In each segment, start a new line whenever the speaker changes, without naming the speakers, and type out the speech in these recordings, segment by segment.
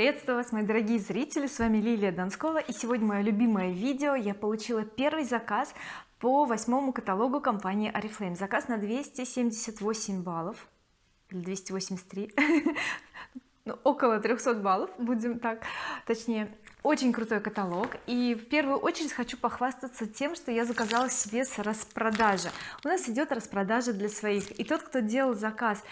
приветствую вас мои дорогие зрители. С вами Лилия Донскова и сегодня мое любимое видео. Я получила первый заказ по восьмому каталогу компании oriflame. Заказ на 278 баллов. Или 283 ну, около 300 баллов будем так. Точнее очень крутой каталог. И в первую очередь хочу похвастаться тем что я заказала себе с распродажи. У нас идет распродажа для своих. И тот кто делал заказ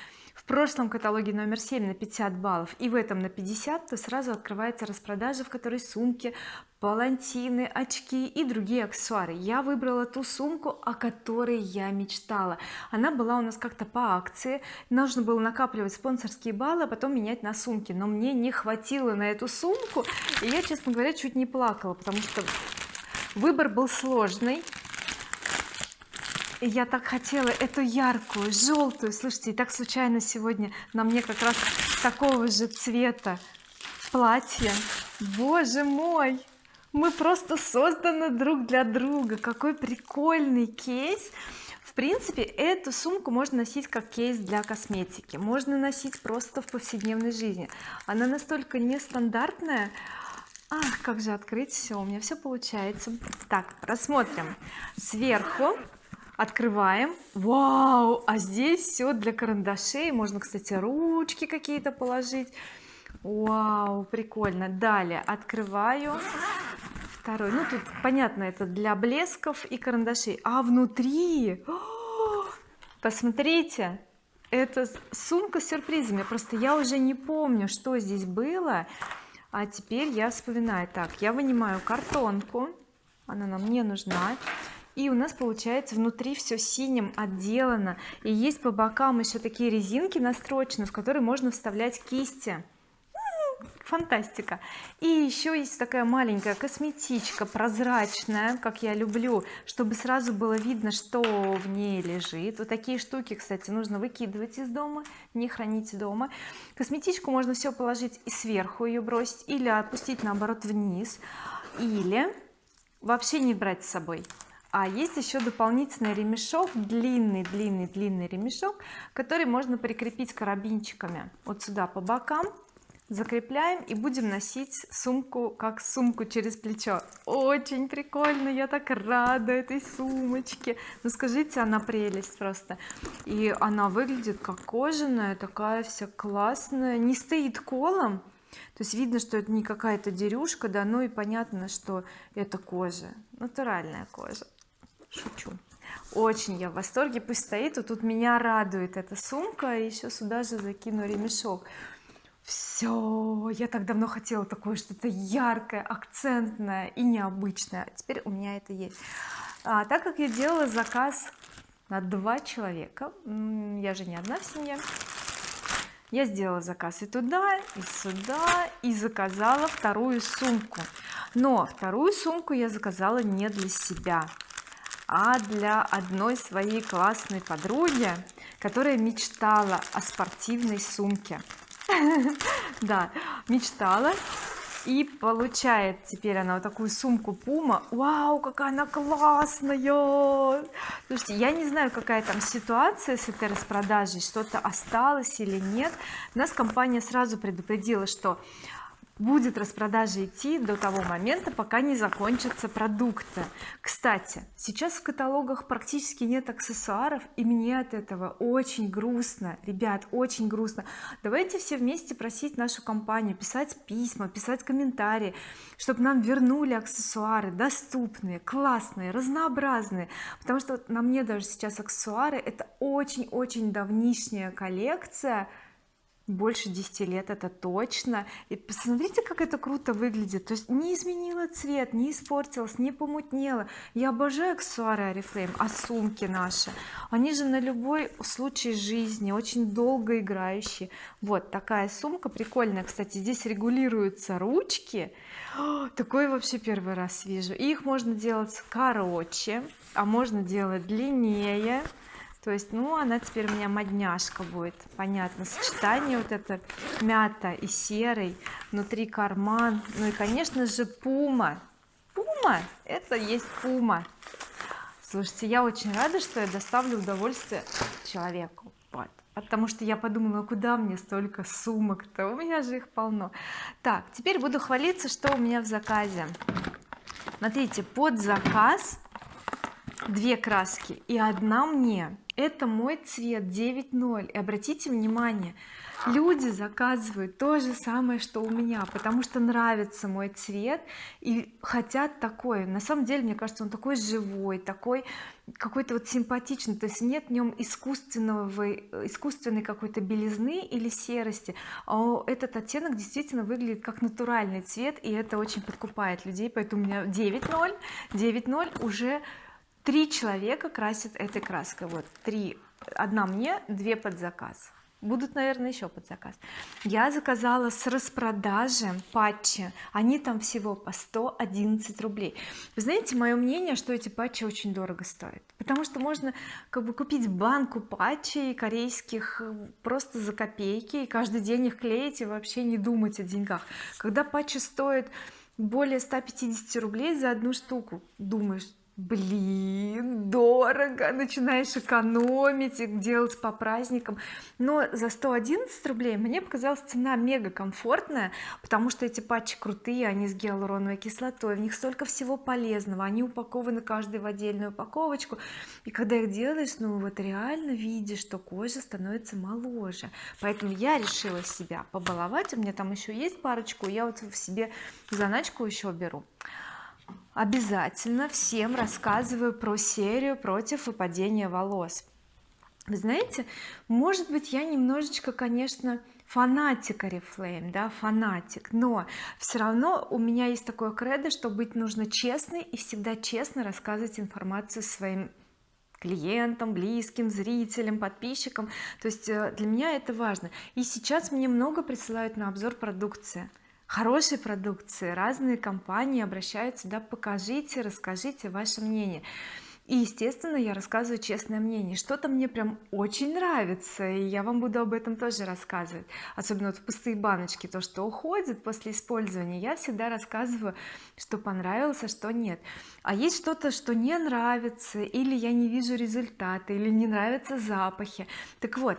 прошлом каталоге номер 7 на 50 баллов и в этом на 50 то сразу открывается распродажа в которой сумки палантины очки и другие аксессуары. Я выбрала ту сумку о которой я мечтала. Она была у нас как-то по акции. Нужно было накапливать спонсорские баллы а потом менять на сумки. Но мне не хватило на эту сумку и я честно говоря чуть не плакала потому что выбор был сложный я так хотела эту яркую желтую слушайте и так случайно сегодня на мне как раз такого же цвета платье. Боже мой! Мы просто созданы друг для друга. Какой прикольный кейс. В принципе эту сумку можно носить как кейс для косметики. Можно носить просто в повседневной жизни. Она настолько нестандартная. Ах как же открыть все у меня все получается. Так рассмотрим. Сверху открываем. Вау! А здесь все для карандашей. Можно кстати ручки какие-то положить. Вау прикольно. Далее открываю. Второй. Ну тут понятно это для блесков и карандашей. А внутри? Посмотрите это сумка с сюрпризами. Просто я уже не помню что здесь было. А теперь я вспоминаю. Так я вынимаю картонку. Она нам не нужна и у нас получается внутри все синим отделано. И есть по бокам еще такие резинки настрочены в которые можно вставлять кисти. Фантастика. И еще есть такая маленькая косметичка прозрачная как я люблю чтобы сразу было видно что в ней лежит. Вот такие штуки кстати нужно выкидывать из дома не хранить дома. Косметичку можно все положить и сверху ее бросить или опустить наоборот вниз. Или вообще не брать с собой а есть еще дополнительный ремешок длинный длинный длинный ремешок который можно прикрепить карабинчиками вот сюда по бокам закрепляем и будем носить сумку как сумку через плечо. Очень прикольно я так рада этой сумочке. Ну скажите она прелесть просто. И она выглядит как кожаная такая вся классная не стоит колом. То есть видно что это не какая-то дерюшка да ну и понятно что это кожа натуральная кожа шучу. Очень я в восторге пусть стоит. Вот тут меня радует эта сумка и еще сюда же закину ремешок. Все я так давно хотела такое что-то яркое акцентное и необычное а теперь у меня это есть. А, так как я делала заказ на два человека я же не одна в семье я сделала заказ и туда и сюда и заказала вторую сумку. Но вторую сумку я заказала не для себя а для одной своей классной подруги которая мечтала о спортивной сумке. Да мечтала. И получает теперь она вот такую сумку Puma вау какая она классная! Слушайте я не знаю какая там ситуация с этой распродажей что-то осталось или нет. Нас компания сразу предупредила что будет распродажа идти до того момента пока не закончатся продукты. Кстати сейчас в каталогах практически нет аксессуаров и мне от этого очень грустно. Ребят очень грустно. Давайте все вместе просить нашу компанию писать письма писать комментарии чтобы нам вернули аксессуары доступные классные разнообразные. Потому что на мне даже сейчас аксессуары это очень-очень давнишняя коллекция больше 10 лет это точно. И посмотрите как это круто выглядит. То есть не изменила цвет не испортилась не помутнела. Я обожаю аксессуары oriflame а сумки наши. Они же на любой случай жизни очень долго играющие. Вот такая сумка прикольная кстати здесь регулируются ручки. Такой вообще первый раз вижу. И их можно делать короче а можно делать длиннее то есть ну она теперь у меня модняшка будет. Понятно сочетание вот это мята и серый внутри карман. Ну и конечно же пума. Пума это есть пума. Слушайте я очень рада что я доставлю удовольствие человеку. Вот. Потому что я подумала куда мне столько сумок-то? У меня же их полно. Так теперь буду хвалиться что у меня в заказе. Смотрите под заказ две краски и одна мне. Это мой цвет 9.0 и обратите внимание люди заказывают то же самое что у меня потому что нравится мой цвет и хотят такой на самом деле мне кажется он такой живой такой какой-то вот симпатичный. То есть нет в нем искусственного искусственной какой-то белизны или серости. А этот оттенок действительно выглядит как натуральный цвет и это очень подкупает людей. Поэтому у меня 9.0 9.0 уже три человека красят этой краской. Вот три. Одна мне две под заказ. Будут наверное еще под заказ. Я заказала с распродажи патчи. Они там всего по 111 рублей. Вы знаете мое мнение что эти патчи очень дорого стоят. Потому что можно как бы купить банку патчей корейских э, просто за копейки и каждый день их клеить и вообще не думать о деньгах. Когда патчи стоят более 150 рублей за одну штуку думаешь блин дорого начинаешь экономить делать по праздникам. Но за 111 рублей мне показалась цена мега комфортная потому что эти патчи крутые они с гиалуроновой кислотой в них столько всего полезного. Они упакованы каждый в отдельную упаковочку. И когда их делаешь ну вот реально видишь что кожа становится моложе. Поэтому я решила себя побаловать. У меня там еще есть парочку я вот в себе заначку еще беру обязательно всем рассказываю про серию против выпадения волос вы знаете может быть я немножечко конечно фанатик Oriflame да фанатик но все равно у меня есть такое кредо что быть нужно честной и всегда честно рассказывать информацию своим клиентам близким зрителям подписчикам. То есть э, для меня это важно. И сейчас мне много присылают на обзор продукции хорошей продукции. Разные компании обращаются да покажите расскажите ваше мнение и естественно я рассказываю честное мнение. Что-то мне прям очень нравится и я вам буду об этом тоже рассказывать. Особенно вот в пустые баночки то что уходит после использования я всегда рассказываю что понравилось а что нет. А есть что-то что не нравится или я не вижу результата или не нравятся запахи. Так вот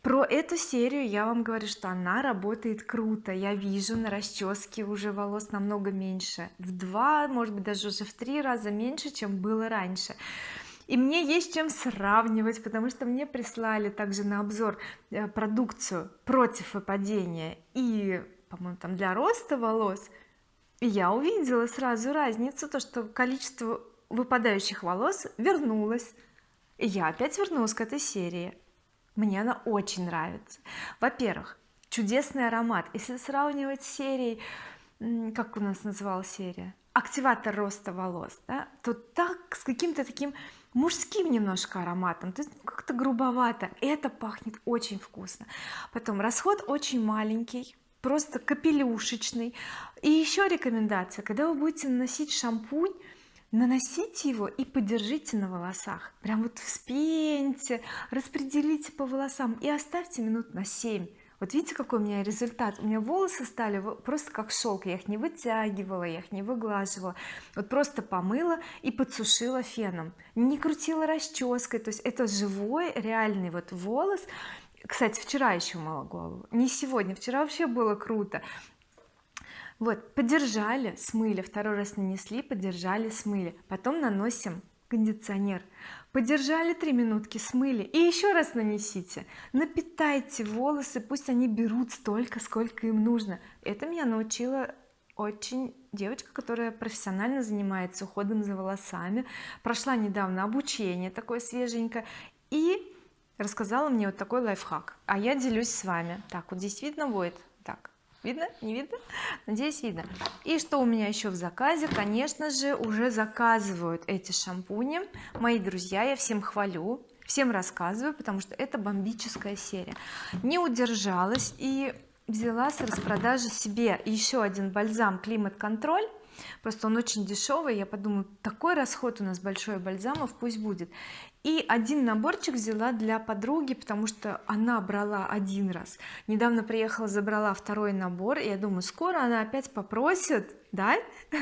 про эту серию я вам говорю что она работает круто. Я вижу на расческе уже волос намного меньше. В два может быть даже уже в три раза меньше чем было раньше и мне есть чем сравнивать потому что мне прислали также на обзор э, продукцию против выпадения и по-моему там для роста волос. И я увидела сразу разницу то что количество выпадающих волос вернулось. И я опять вернулась к этой серии. Мне она очень нравится. Во-первых чудесный аромат. Если сравнивать с серией как у нас называлась серия активатор роста волос да, то так с каким-то таким мужским немножко ароматом то есть ну, как-то грубовато. Это пахнет очень вкусно. Потом расход очень маленький просто капелюшечный. И еще рекомендация. Когда вы будете наносить шампунь наносите его и подержите на волосах. Прям вот вспеньте распределите по волосам и оставьте минут на 7 вот видите какой у меня результат? У меня волосы стали просто как шелк я их не вытягивала я их не выглаживала. Вот просто помыла и подсушила феном. Не крутила расческой то есть это живой реальный вот волос. Кстати вчера еще мыла голову. Не сегодня вчера вообще было круто. Вот подержали смыли. Второй раз нанесли подержали смыли. Потом наносим кондиционер подержали три минутки смыли. И еще раз нанесите. Напитайте волосы пусть они берут столько сколько им нужно. Это меня научила очень девочка которая профессионально занимается уходом за волосами. Прошла недавно обучение такое свеженькое и рассказала мне вот такой лайфхак. А я делюсь с вами. Так вот здесь видно будет видно? Не видно? Надеюсь видно. И что у меня еще в заказе? Конечно же уже заказывают эти шампуни. Мои друзья я всем хвалю всем рассказываю потому что это бомбическая серия. Не удержалась и взяла с распродажи себе еще один бальзам климат контроль просто он очень дешевый. Я подумала такой расход у нас большой бальзамов пусть будет и один наборчик взяла для подруги потому что она брала один раз. Недавно приехала забрала второй набор и я думаю скоро она опять попросит да?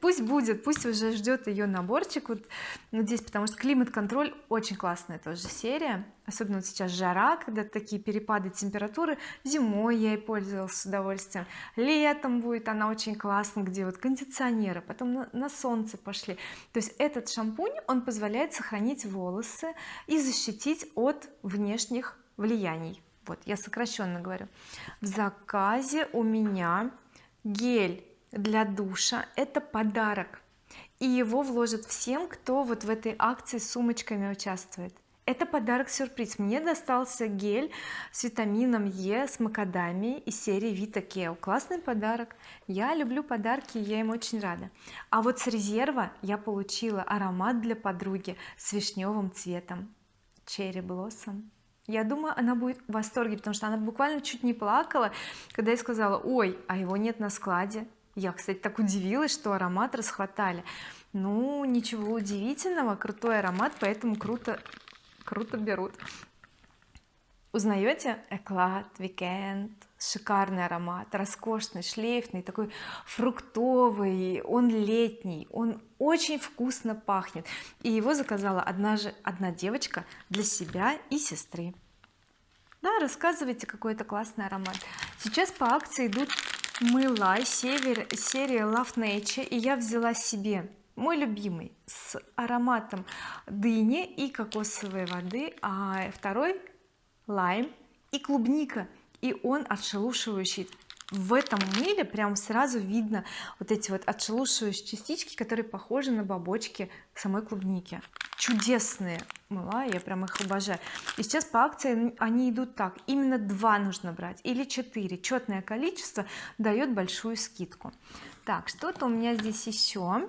Пусть будет пусть уже ждет ее наборчик вот, здесь потому что климат-контроль очень классная тоже серия. Особенно вот сейчас жара когда такие перепады температуры. Зимой я ей пользовалась с удовольствием. Летом будет она очень классно где вот кондиционеры потом на, на солнце пошли. То есть этот шампунь он позволяет сохранить волосы и защитить от внешних влияний. Вот я сокращенно говорю. В заказе у меня гель для душа это подарок. И его вложат всем кто вот в этой акции с сумочками участвует. Это подарок сюрприз мне достался гель с витамином Е с макадамией из серии Vita Keo классный подарок. Я люблю подарки я им очень рада. А вот с резерва я получила аромат для подруги с вишневым цветом. Cherry Blossom. Я думаю она будет в восторге потому что она буквально чуть не плакала когда я сказала ой а его нет на складе я кстати так удивилась что аромат расхватали. Ну ничего удивительного крутой аромат поэтому круто круто берут. Узнаете? Эклад weekend шикарный аромат роскошный шлейфный такой фруктовый. Он летний он очень вкусно пахнет. И его заказала одна же одна девочка для себя и сестры. Да рассказывайте какой это классный аромат. Сейчас по акции идут мыла север серии Love Nature и я взяла себе мой любимый с ароматом дыни и кокосовой воды а второй лайм и клубника. И он отшелушивающий в этом мыле прям сразу видно вот эти вот отшелушивающие частички которые похожи на бобочки самой клубники. Чудесные мыла я прям их обожаю. И сейчас по акции они идут так. Именно два нужно брать или четыре. Четное количество дает большую скидку. Так что-то у меня здесь еще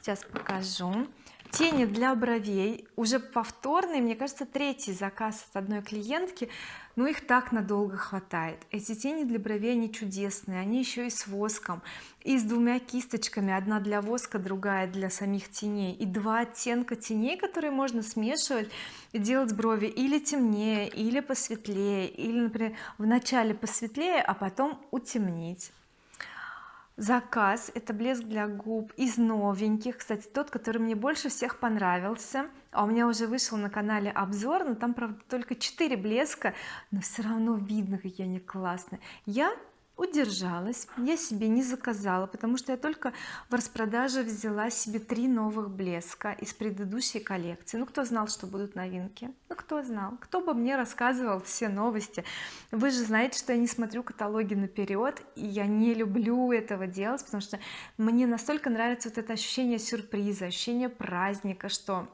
сейчас покажу тени для бровей уже повторный мне кажется третий заказ от одной клиентки но их так надолго хватает. Эти тени для бровей они чудесные они еще и с воском и с двумя кисточками одна для воска другая для самих теней и два оттенка теней которые можно смешивать и делать брови или темнее или посветлее или например в начале посветлее а потом утемнить заказ это блеск для губ из новеньких. Кстати тот который мне больше всех понравился. А у меня уже вышел на канале обзор но там правда только 4 блеска но все равно видно какие они классные. Я удержалась я себе не заказала потому что я только в распродаже взяла себе три новых блеска из предыдущей коллекции. Ну кто знал что будут новинки? Ну кто знал? Кто бы мне рассказывал все новости? Вы же знаете что я не смотрю каталоги наперед и я не люблю этого делать потому что мне настолько нравится вот это ощущение сюрприза ощущение праздника что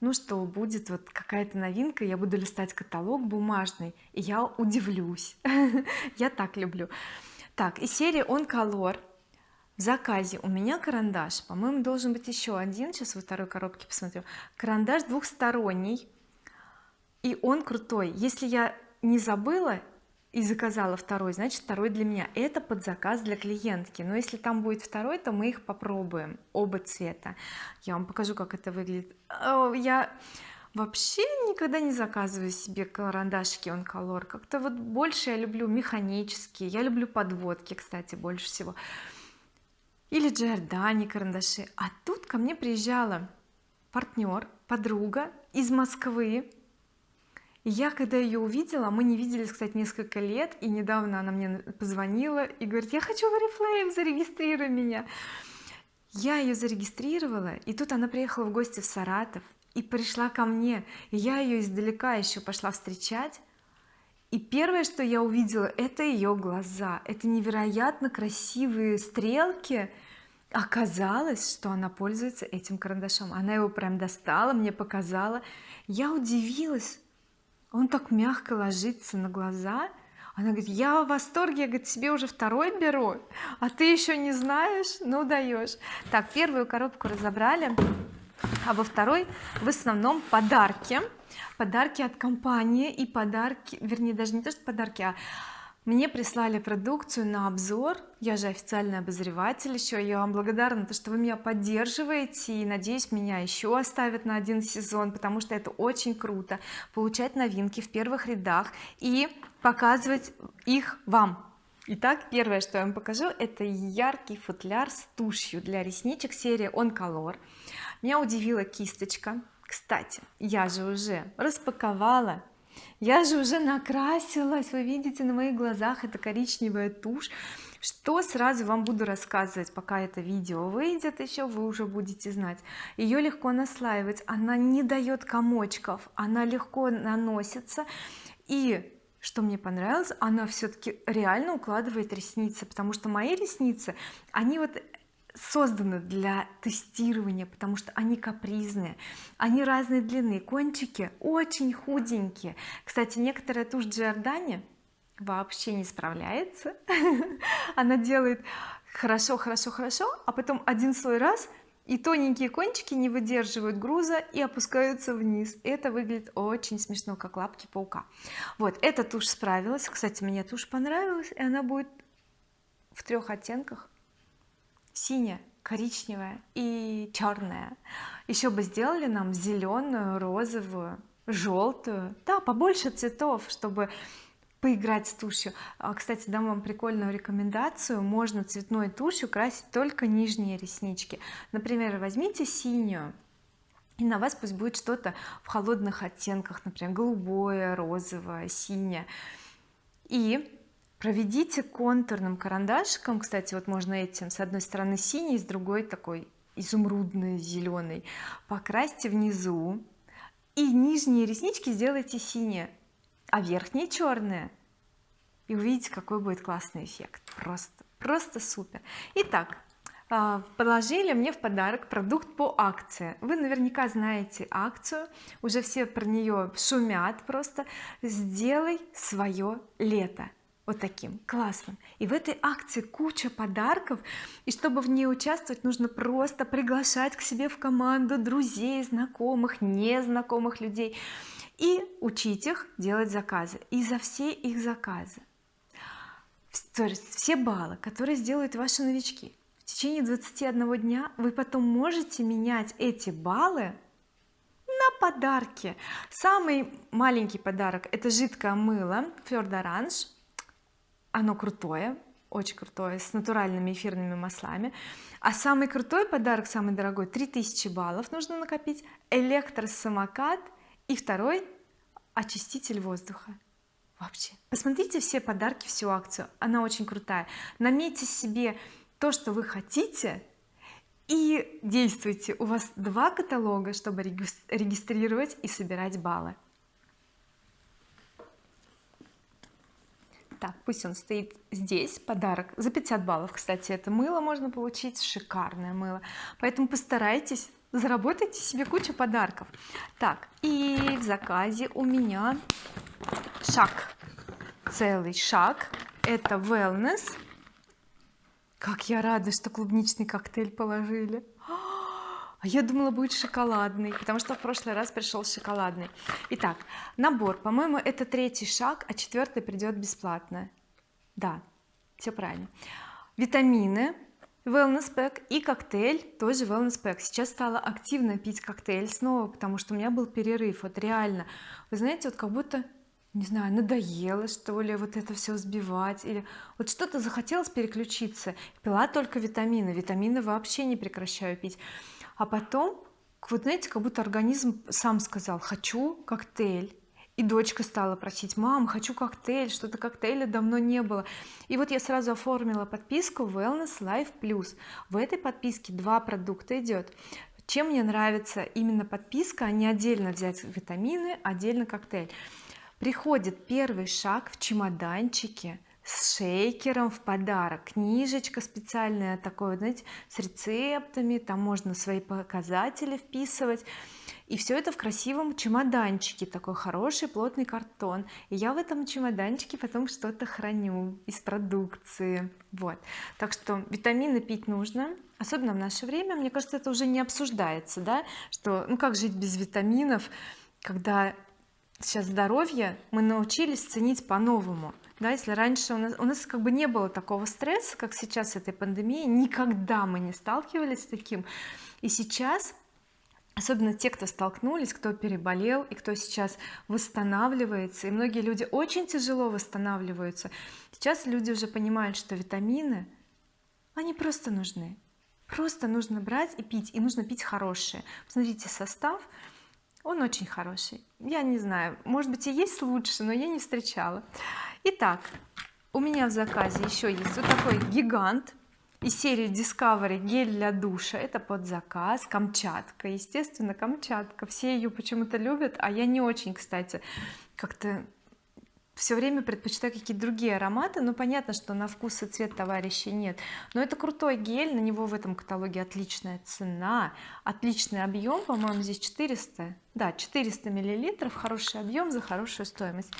ну что будет вот какая-то новинка я буду листать каталог бумажный и я удивлюсь. Я так люблю. Так и серия он color в заказе у меня карандаш. По-моему должен быть еще один. Сейчас во второй коробке посмотрю. Карандаш двухсторонний и он крутой. Если я не забыла и заказала второй значит второй для меня. Это под заказ для клиентки. Но если там будет второй то мы их попробуем оба цвета. Я вам покажу как это выглядит. Я вообще никогда не заказываю себе карандашики он color как-то вот больше я люблю механические. Я люблю подводки кстати больше всего. Или Giordani карандаши. А тут ко мне приезжала партнер подруга из Москвы я когда ее увидела мы не виделись кстати несколько лет и недавно она мне позвонила и говорит я хочу в Oriflame зарегистрируй меня я ее зарегистрировала и тут она приехала в гости в Саратов и пришла ко мне. И я ее издалека еще пошла встречать. И первое что я увидела это ее глаза. Это невероятно красивые стрелки. Оказалось что она пользуется этим карандашом. Она его прям достала мне показала. Я удивилась он так мягко ложится на глаза. Она говорит я в восторге я говорит себе уже второй беру а ты еще не знаешь ну даешь так первую коробку разобрали а во второй в основном подарки. Подарки от компании и подарки вернее даже не то что подарки а мне прислали продукцию на обзор я же официальный обозреватель еще я вам благодарна то что вы меня поддерживаете и надеюсь меня еще оставят на один сезон потому что это очень круто получать новинки в первых рядах и показывать их вам Итак, первое, что я вам покажу, это яркий футляр с тушью для ресничек серии On Color. Меня удивила кисточка. Кстати, я же уже распаковала, я же уже накрасилась. Вы видите на моих глазах это коричневая тушь. Что сразу вам буду рассказывать, пока это видео выйдет еще, вы уже будете знать. Ее легко наслаивать, она не дает комочков, она легко наносится и что мне понравилось она все-таки реально укладывает ресницы потому что мои ресницы они вот созданы для тестирования потому что они капризные они разной длины кончики очень худенькие. Кстати некоторая тушь Джордани вообще не справляется. Она делает хорошо хорошо хорошо а потом один слой раз и тоненькие кончики не выдерживают груза и опускаются вниз. Это выглядит очень смешно как лапки паука. Вот эта тушь справилась. Кстати мне тушь понравилась и она будет в трех оттенках синяя коричневая и черная еще бы сделали нам зеленую розовую желтую да побольше цветов чтобы поиграть с тушью. А, кстати дам вам прикольную рекомендацию. Можно цветной тушью красить только нижние реснички. Например возьмите синюю и на вас пусть будет что-то в холодных оттенках например голубое розовое синее. И проведите контурным карандашиком. Кстати вот можно этим с одной стороны синий с другой такой изумрудный зеленый. Покрасьте внизу. И нижние реснички сделайте синие а верхние черные. И увидите какой будет классный эффект. Просто просто супер. Итак а, положили мне в подарок продукт по акции. Вы наверняка знаете акцию. Уже все про нее шумят просто. Сделай свое лето вот таким классным. И в этой акции куча подарков. И чтобы в ней участвовать нужно просто приглашать к себе в команду друзей знакомых незнакомых людей и учить их делать заказы. И за все их заказы. То есть все баллы которые сделают ваши новички. В течение 21 дня вы потом можете менять эти баллы на подарки. Самый маленький подарок это жидкое мыло Fleur d'Orange оно крутое очень крутое с натуральными эфирными маслами. А самый крутой подарок самый дорогой 3000 баллов нужно накопить электросамокат и второй очиститель воздуха. Вообще. Посмотрите все подарки всю акцию. Она очень крутая. Наметьте себе то что вы хотите и действуйте. У вас два каталога чтобы регистрировать и собирать баллы так пусть он стоит здесь. Подарок за 50 баллов. Кстати это мыло можно получить. Шикарное мыло. Поэтому постарайтесь заработайте себе кучу подарков. Так и в заказе у меня шаг. Целый шаг. Это wellness. Как я рада что клубничный коктейль положили я думала будет шоколадный потому что в прошлый раз пришел шоколадный. Итак набор. По-моему это третий шаг а четвертый придет бесплатно. Да все правильно. Витамины wellness pack и коктейль тоже wellness pack. Сейчас стала активно пить коктейль снова потому что у меня был перерыв вот реально. Вы знаете вот как будто не знаю надоело что ли вот это все сбивать или вот что-то захотелось переключиться. Пила только витамины. Витамины вообще не прекращаю пить а потом вот знаете как будто организм сам сказал хочу коктейль и дочка стала просить мам хочу коктейль что-то коктейля давно не было и вот я сразу оформила подписку wellness life plus в этой подписке два продукта идет чем мне нравится именно подписка? А не отдельно взять витамины отдельно коктейль. Приходит первый шаг в чемоданчике с шейкером в подарок. Книжечка специальная такой знаете с рецептами там можно свои показатели вписывать. И все это в красивом чемоданчике такой хороший плотный картон. И я в этом чемоданчике потом что-то храню из продукции. Вот. Так что витамины пить нужно особенно в наше время. Мне кажется это уже не обсуждается да что ну как жить без витаминов когда сейчас здоровье мы научились ценить по-новому да если раньше у нас, у нас как бы не было такого стресса как сейчас этой пандемии никогда мы не сталкивались с таким. И сейчас особенно те кто столкнулись кто переболел и кто сейчас восстанавливается и многие люди очень тяжело восстанавливаются сейчас люди уже понимают что витамины они просто нужны. Просто нужно брать и пить и нужно пить хорошие посмотрите состав он очень хороший. Я не знаю может быть и есть лучше но я не встречала итак у меня в заказе еще есть вот такой гигант из серии Discovery гель для душа. Это под заказ Камчатка. Естественно Камчатка. Все ее почему-то любят а я не очень кстати как-то все время предпочитаю какие-то другие ароматы. Но понятно что на вкус и цвет товарищей нет. Но это крутой гель на него в этом каталоге отличная цена. Отличный объем по-моему здесь 400 да 400 миллилитров. Хороший объем за хорошую стоимость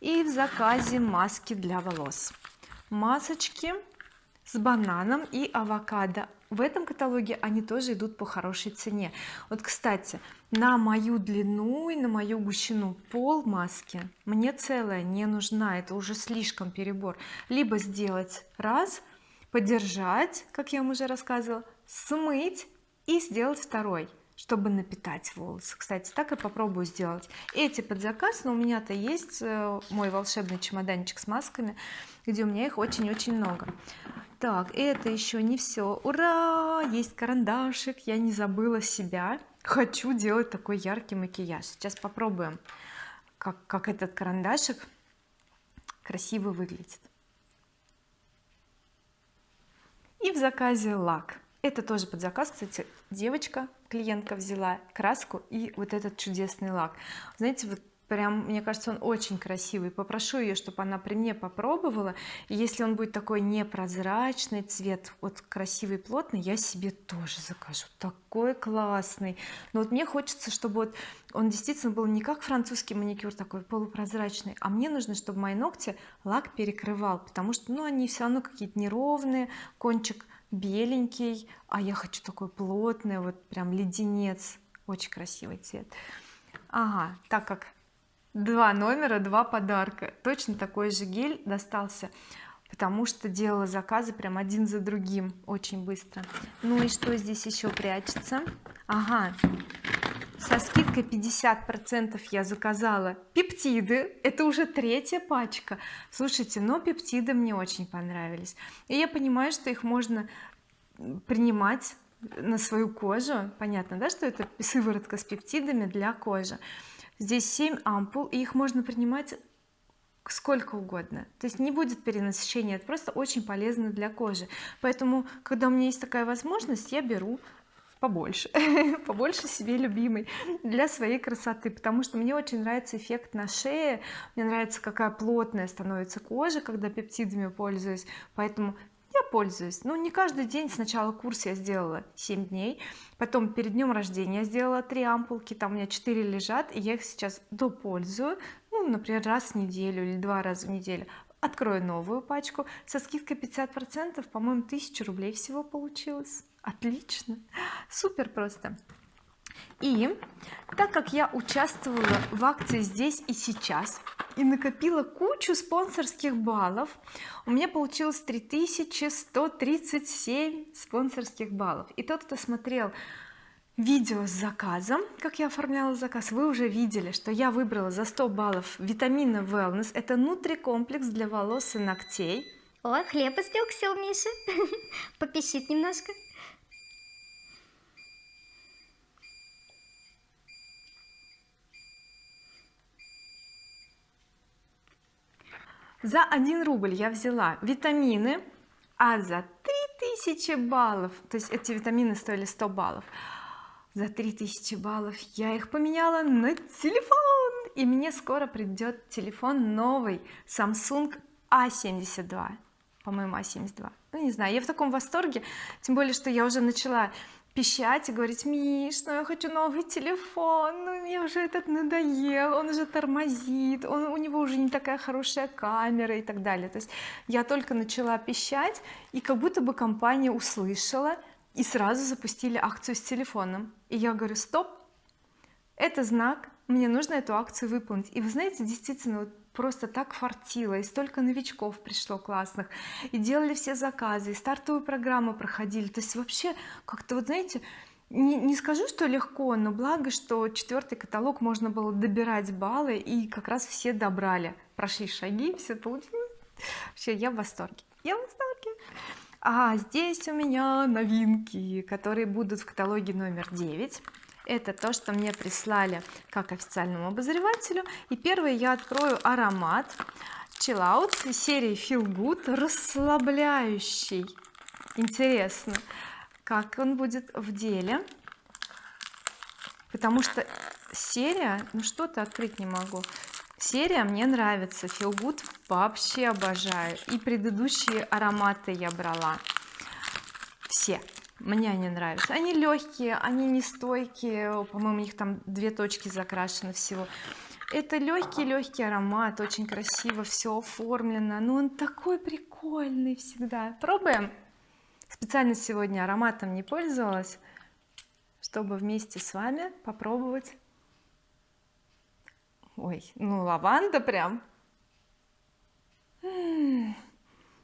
и в заказе маски для волос. Масочки с бананом и авокадо. В этом каталоге они тоже идут по хорошей цене. Вот кстати на мою длину и на мою гущину пол маски мне целая не нужна. Это уже слишком перебор. Либо сделать раз подержать как я вам уже рассказывала смыть и сделать второй чтобы напитать волосы. Кстати так и попробую сделать. Эти под заказ но у меня-то есть э, мой волшебный чемоданчик с масками где у меня их очень-очень много. Так это еще не все ура! Есть карандашик я не забыла себя. Хочу делать такой яркий макияж. Сейчас попробуем как, как этот карандашик красиво выглядит. И в заказе лак это тоже под заказ. Кстати девочка клиентка взяла краску и вот этот чудесный лак. Знаете вот прям мне кажется он очень красивый. Попрошу ее чтобы она при мне попробовала. И если он будет такой непрозрачный цвет вот красивый плотный я себе тоже закажу. Такой классный. Но вот мне хочется чтобы вот он действительно был не как французский маникюр такой полупрозрачный а мне нужно чтобы мои ногти лак перекрывал потому что ну они все равно какие-то неровные кончик беленький а я хочу такой плотный вот прям леденец очень красивый цвет. Ага так как два номера два подарка. Точно такой же гель достался потому что делала заказы прям один за другим очень быстро. Ну и что здесь еще прячется? Ага со скидкой 50 процентов я заказала пептиды. Это уже третья пачка. Слушайте но пептиды мне очень понравились. И я понимаю что их можно принимать на свою кожу. Понятно да что это сыворотка с пептидами для кожи. Здесь 7 ампул и их можно принимать сколько угодно. То есть не будет перенасыщения это просто очень полезно для кожи. Поэтому когда у меня есть такая возможность я беру побольше побольше себе любимой для своей красоты потому что мне очень нравится эффект на шее мне нравится какая плотная становится кожа когда пептидами пользуюсь поэтому я пользуюсь. Ну не каждый день сначала курс я сделала 7 дней потом перед днем рождения сделала 3 ампулки там у меня 4 лежат и я их сейчас допользую ну например раз в неделю или два раза в неделю. Открою новую пачку со скидкой 50 процентов по-моему 1000 рублей всего получилось отлично. Супер просто. И так как я участвовала в акции здесь и сейчас и накопила кучу спонсорских баллов у меня получилось 3137 спонсорских баллов. И тот кто смотрел видео с заказом как я оформляла заказ вы уже видели что я выбрала за 100 баллов витамина wellness. Это нутрикомплекс для волос и ногтей.
О хлеб испекся у Миши попищит немножко
за 1 рубль я взяла витамины а за 3000 баллов то есть эти витамины стоили 100 баллов за 3000 баллов я их поменяла на телефон. И мне скоро придет телефон новый Samsung A72 по-моему A72 ну не знаю я в таком восторге тем более что я уже начала пищать и говорить Миш ну я хочу новый телефон ну мне уже этот надоел он уже тормозит он, у него уже не такая хорошая камера и так далее. То есть я только начала пищать и как будто бы компания услышала и сразу запустили акцию с телефоном. И я говорю стоп это знак мне нужно эту акцию выполнить и вы знаете действительно вот просто так фартило и столько новичков пришло классных и делали все заказы и стартовую программу проходили. То есть вообще как-то вот знаете не, не скажу что легко но благо что четвертый каталог можно было добирать баллы и как раз все добрали. Прошли шаги все получилось. Вообще я в восторге. Я в восторге. А здесь у меня новинки которые будут в каталоге номер 9 это то что мне прислали как официальному обозревателю. И первый я открою аромат chill серии feel good расслабляющий. Интересно как он будет в деле. Потому что серия ну что-то открыть не могу. Серия мне нравится feel good вообще обожаю. И предыдущие ароматы я брала все мне они нравятся. Они легкие они не стойкие по-моему у них там две точки закрашены всего. Это легкий легкий аромат очень красиво все оформлено. Но он такой прикольный всегда. Пробуем? Специально сегодня ароматом не пользовалась чтобы вместе с вами попробовать. Ой ну лаванда прям.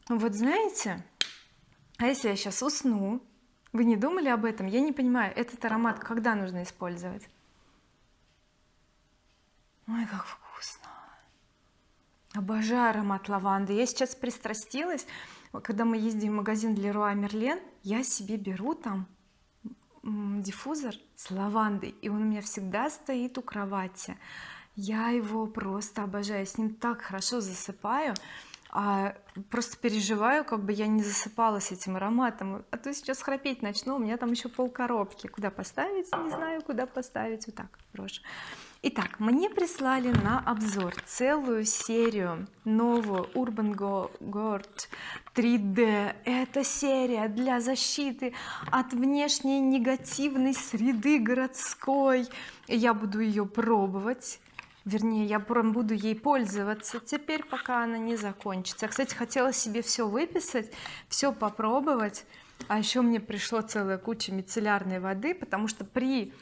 Вот знаете а если я сейчас усну вы не думали об этом? Я не понимаю этот аромат когда нужно использовать? Ой как вкусно. Обожаю аромат лаванды. Я сейчас пристрастилась. Когда мы ездим в магазин для Руа Мерлен я себе беру там диффузор с лавандой и он у меня всегда стоит у кровати. Я его просто обожаю с ним так хорошо засыпаю а просто переживаю как бы я не засыпала с этим ароматом. А то сейчас храпеть начну у меня там еще пол коробки. Куда поставить не знаю куда поставить. Вот так брошу Итак, мне прислали на обзор целую серию новую Urban Guard 3D. Это серия для защиты от внешней негативной среды городской. Я буду ее пробовать вернее я прям буду ей пользоваться теперь пока она не закончится. Кстати хотела себе все выписать все попробовать. А еще мне пришло целая куча мицеллярной воды потому что при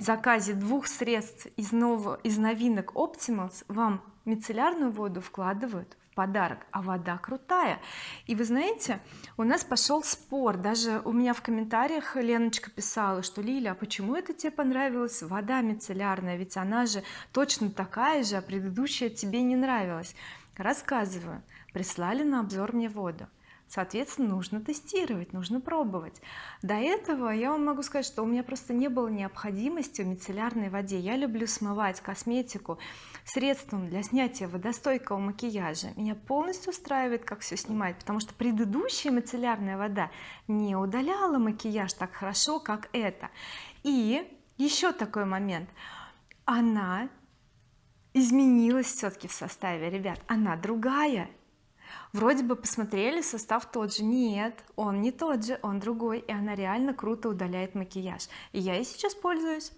заказе двух средств из нового из новинок Optimals вам мицеллярную воду вкладывают подарок а вода крутая. И вы знаете у нас пошел спор. Даже у меня в комментариях Леночка писала что Лиля а почему это тебе понравилась вода мицеллярная ведь она же точно такая же а предыдущая тебе не нравилась рассказываю. Прислали на обзор мне воду соответственно нужно тестировать нужно пробовать. До этого я вам могу сказать что у меня просто не было необходимости в мицеллярной воде. Я люблю смывать косметику средством для снятия водостойкого макияжа. Меня полностью устраивает как все снимать потому что предыдущая мицеллярная вода не удаляла макияж так хорошо как это и еще такой момент. Она изменилась все-таки в составе ребят. Она другая вроде бы посмотрели состав тот же. Нет он не тот же он другой и она реально круто удаляет макияж. И я и сейчас пользуюсь.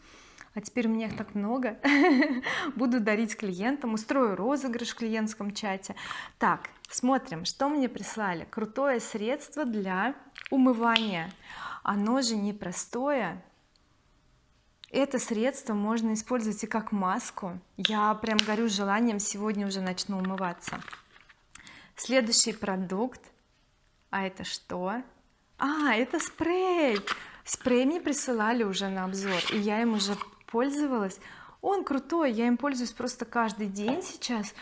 А теперь у меня их так много. Буду дарить клиентам устрою розыгрыш в клиентском чате. Так смотрим что мне прислали. Крутое средство для умывания. Оно же непростое. Это средство можно использовать и как маску. Я прям горю желанием сегодня уже начну умываться следующий продукт. А это что? А это спрей. Спрей мне присылали уже на обзор и я им уже пользовалась. Он крутой я им пользуюсь просто каждый день сейчас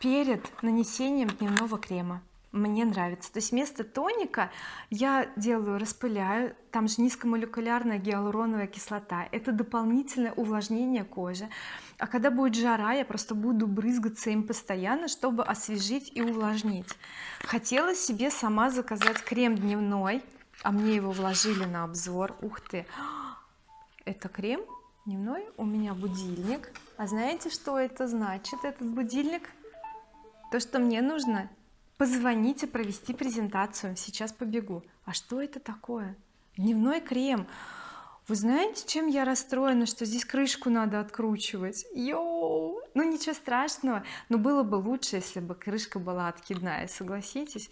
перед нанесением дневного крема мне нравится. То есть вместо тоника я делаю распыляю там же низкомолекулярная гиалуроновая кислота. Это дополнительное увлажнение кожи. А когда будет жара я просто буду брызгаться им постоянно чтобы освежить и увлажнить. Хотела себе сама заказать крем дневной а мне его вложили на обзор. Ух ты! Это крем дневной? У меня будильник. А знаете что это значит этот будильник? То что мне нужно позвонить и провести презентацию сейчас побегу. А что это такое? Дневной крем. Вы знаете чем я расстроена что здесь крышку надо откручивать? Йоу! Ну ничего страшного. Но было бы лучше если бы крышка была откидная согласитесь?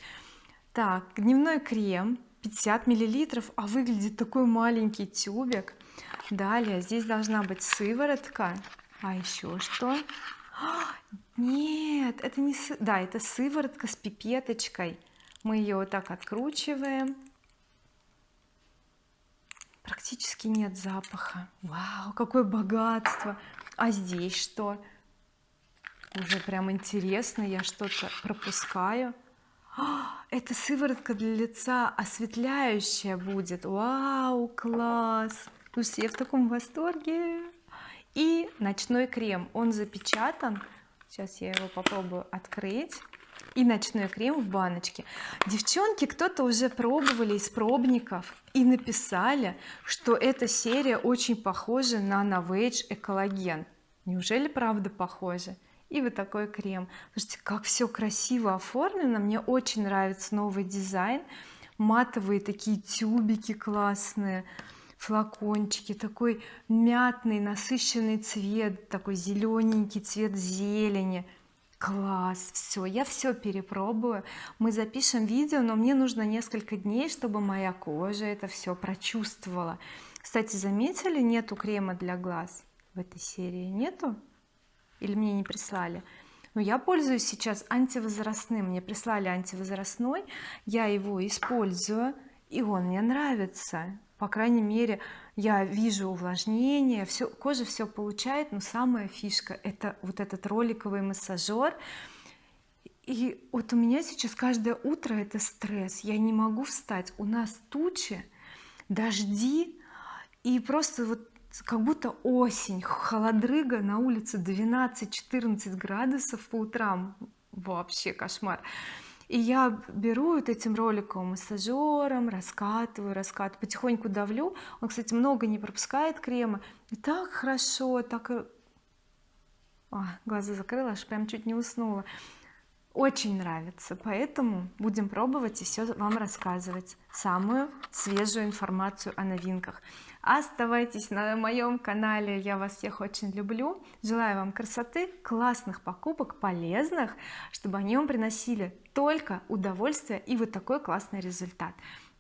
Так дневной крем 50 миллилитров а выглядит такой маленький тюбик. Далее здесь должна быть сыворотка. А еще что нет это не сы... да это сыворотка с пипеточкой. Мы ее вот так откручиваем. Практически нет запаха. Вау какое богатство! А здесь что? Уже прям интересно я что-то пропускаю. А, это сыворотка для лица осветляющая будет. Вау класс! Слушайте я в таком восторге. И ночной крем. Он запечатан сейчас я его попробую открыть. И ночной крем в баночке. Девчонки кто-то уже пробовали из пробников и написали что эта серия очень похожа на Novage экологен неужели правда похоже и вот такой крем. Слушайте как все красиво оформлено. Мне очень нравится новый дизайн. Матовые такие тюбики классные флакончики такой мятный насыщенный цвет такой зелененький цвет зелени. Класс! Все я все перепробую. Мы запишем видео но мне нужно несколько дней чтобы моя кожа это все прочувствовала. Кстати заметили нету крема для глаз? В этой серии нету? Или мне не прислали? Но я пользуюсь сейчас антивозрастным. Мне прислали антивозрастной. Я его использую и он мне нравится по крайней мере я вижу увлажнение все кожа все получает но самая фишка это вот этот роликовый массажер и вот у меня сейчас каждое утро это стресс. Я не могу встать. У нас тучи дожди и просто вот как будто осень холодрыга на улице 12-14 градусов по утрам. Вообще кошмар и я беру вот этим роликом массажером раскатываю раскатываю потихоньку давлю. Он кстати много не пропускает крема. И так хорошо так а, глаза закрыла аж прям чуть не уснула очень нравится поэтому будем пробовать и все вам рассказывать самую свежую информацию о новинках. Оставайтесь на моем канале я вас всех очень люблю. Желаю вам красоты классных покупок полезных чтобы они вам приносили только удовольствие и вот такой классный результат.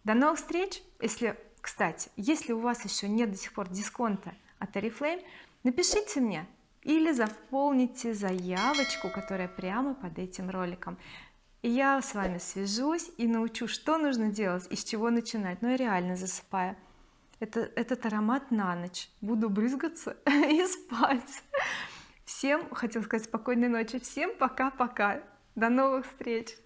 До новых встреч! Если кстати если у вас еще нет до сих пор дисконта от oriflame напишите мне или заполните заявочку которая прямо под этим роликом. Я с вами свяжусь и научу что нужно делать и с чего начинать. Но я реально засыпаю. Это этот аромат на ночь. Буду брызгаться и спать. Всем хотел сказать спокойной ночи. Всем пока-пока. До новых встреч